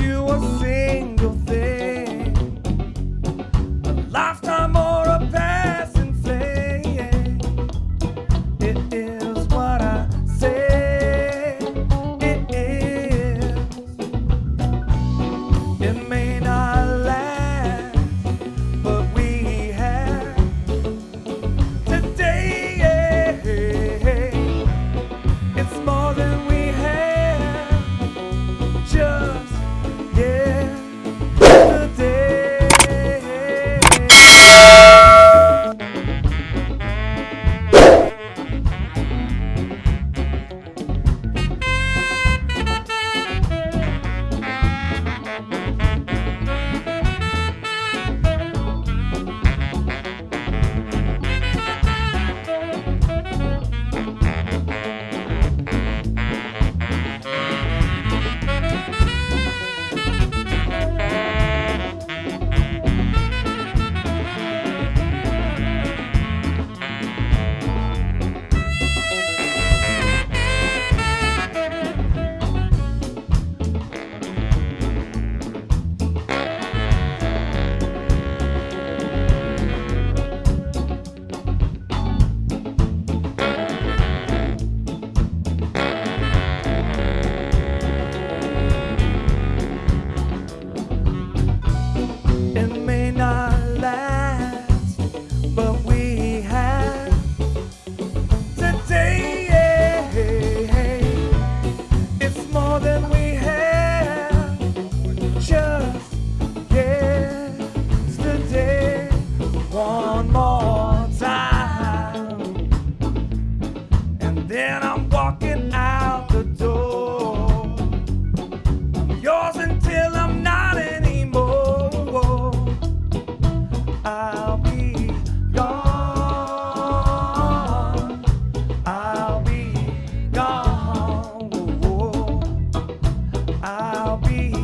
you a single thing, a lifetime or a passing. It is what I say. It is. It may one more. I'll be